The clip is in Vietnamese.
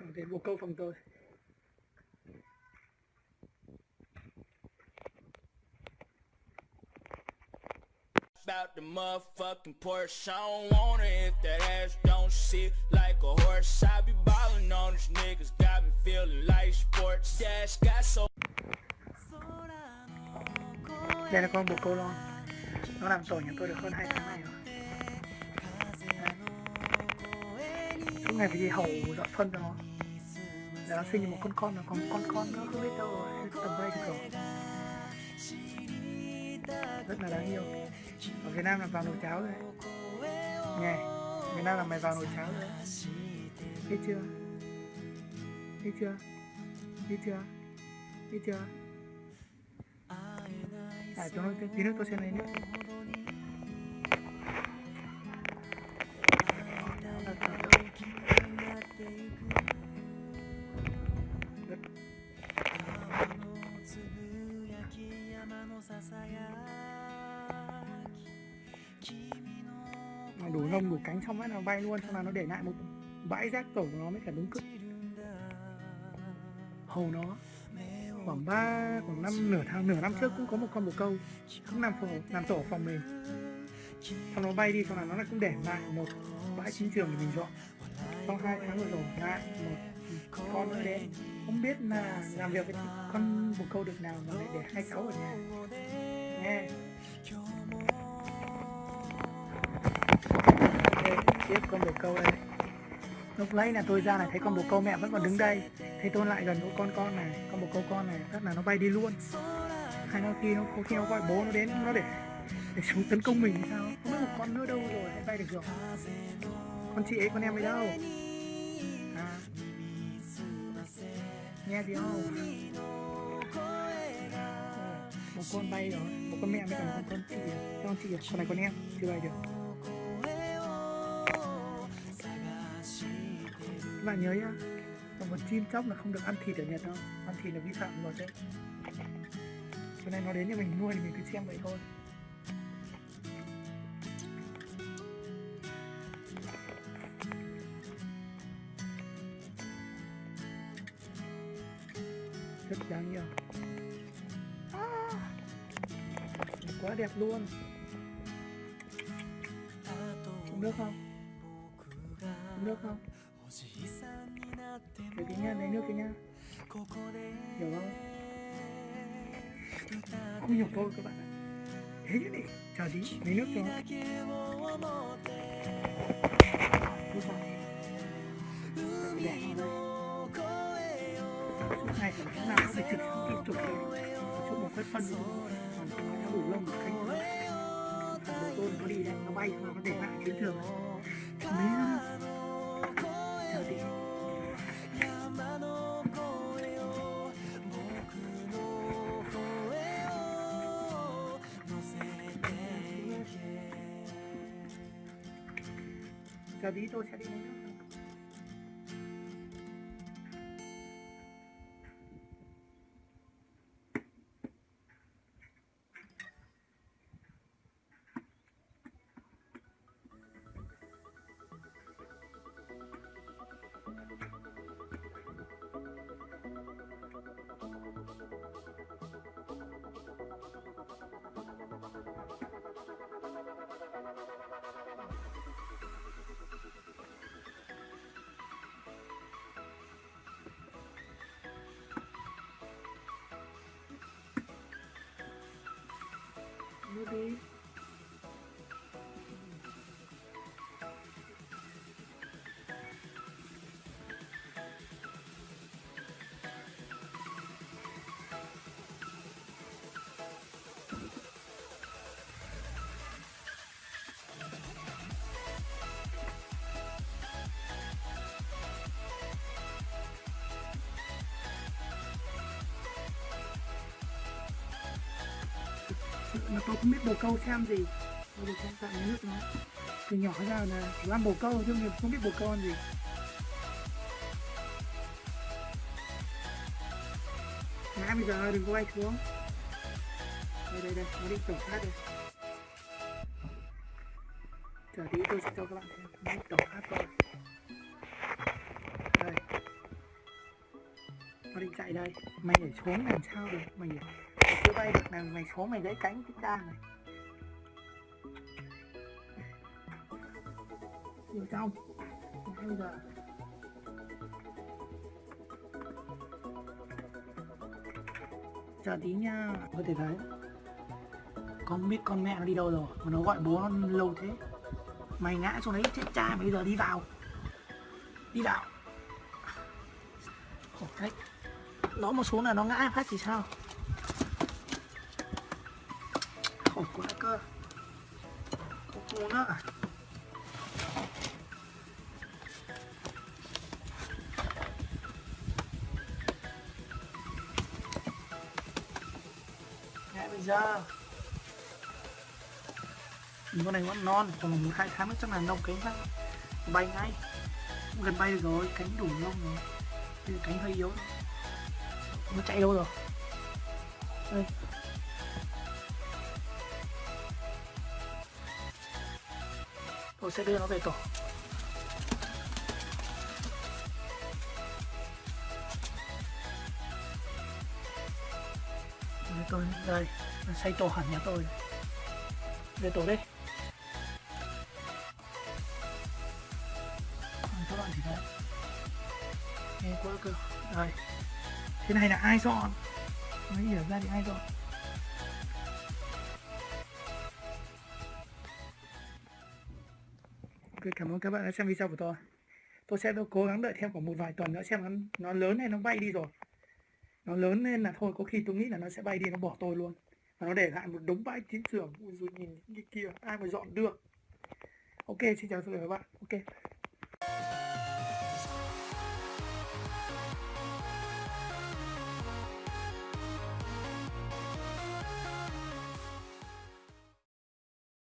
Đến bồ câu phòng tôi About the motherfucking Porsche, I don't want it if that ass don't sit like a horse. I be ballin' on these niggas, got me feeling like sports. Dash got so Đây là con bồ câu lon Nó làm tổ nhà tôi được hơn 2 tháng này rồi Ngày phải đi hầu dọn phân cho nó Để nó sinh một con con nó Còn con con nữa. Không biết đâu rồi Tầm bay thì rồi. Rất là đáng yêu. Ở Việt Nam là vào nồi cháo rồi. Nghe Việt Nam là mày vào nồi cháo rồi. Biết chưa? Biết chưa? Biết chưa? Biết chưa? À, chúng nó tí nữa tôi sẽ lấy nữa Mà đủ lông đủ cánh xong ấy nó bay luôn xong là nó để lại một bãi rác tổ của nó mới cả đúng cực hầu nó, khoảng ba, khoảng năm, nửa tháng, nửa năm trước cũng có một con bồ câu. Cũng nằm phòng làm tổ phòng mình. Xong nó bay đi xong là nó lại cũng để lại một bãi chiến trường để mình dọn. Sau hai tháng vừa rồi, lại một con nữa đến không biết là làm việc với con bồ câu được nào mà lại để hai cháu ở nhà. Nghe. Okay, tiếp con bồ câu đây lúc lấy là tôi ra này thấy con bồ câu mẹ vẫn còn đứng đây. Thấy tôi lại gần chỗ con con này con bồ câu con này chắc là nó bay đi luôn. Hay nó khi nó có khi nó gọi bố nó đến nó để để xuống tấn công mình sao? Không biết một con nữa đâu rồi bay được rồi con chị ấy con em ấy đâu? Nghe tiếng không một con bay rồi một con mẹ với cả một con chị con chị con này con em chưa bay được các bạn nhớ nhá còn một chim chóc là không được ăn thịt ở Nhật đâu. Ăn thịt là vi phạm luật đấy. Cho nên nó đến nhà mình nuôi thì mình cứ xem vậy thôi. Rất đáng yêu. À, quá đẹp luôn. Uống nước không? Uống nước không? Lấy cái nha, lấy nước cái nha Hiểu không? Không hiểu thôi các bạn ạ. Thế chứ đi, chờ tí, lấy nước cho. Nó Đúng không? này thì chúng ta có thể lúc nào cũng phải trực tiếp chụp kìa Chụp một phát phân rồi Còn chúng nó đủ lông một cánh đầu Thằng nó đi đấy, nó bay nó để lại chiến trường Mấy Chờ tí Chờ tí tôi sẽ đi lấy mà tôi không biết bồ câu xem gì. Tôi được xem tặng nước nó từ nhỏ ra là chỉ ăn bồ câu chứ mình không biết bồ câu ăn gì. Ngã bây giờ đừng có bay xuống. Đây đây đây, nó đi tổng phát đây. Chờ tí tôi sẽ cho các bạn xem. Nó đi tổng phát rồi đây. Nó định chạy đây. Mày để xuống làm sao được? Mày nhảy bay được này mày xuống mày gãy cánh cái cha này. Vô trong bây giờ chờ tí nha. Có thể thấy con biết con mẹ nó đi đâu rồi, mà nó gọi bố nó lâu thế. Mày ngã xuống đấy, chết cha, mày bây giờ đi vào. Đi vào. Khổ đấy. Nó một xuống là nó ngã phát thì sao? Luôn á. Nữa bây giờ. Nhìn con này vẫn non còn một hai tháng nữa chắc là nông cánh phát bay ngay. Gần bay được rồi, cánh đủ lông rồi. Cánh hơi yếu. Nó chạy đâu rồi? Đây. Tôi sẽ đưa nó về tổ đây tôi đây xây tổ hẳn nhà tôi về tổ đi các bạn thì đấy nghe quá cơ đây thế này là ai dọn mới hiểu ra thì ai dọn Ok, cảm ơn các bạn đã xem video của tôi. Tôi sẽ cố gắng đợi thêm khoảng một vài tuần nữa xem nó, nó lớn hay nó bay đi rồi. Nó lớn lên là thôi có khi tôi nghĩ là nó sẽ bay đi nó bỏ tôi luôn. Và nó để lại một đống bãi chiến trường. Rồi nhìn những cái kia ai mà dọn được? Ok xin chào tất cả các bạn. Ok.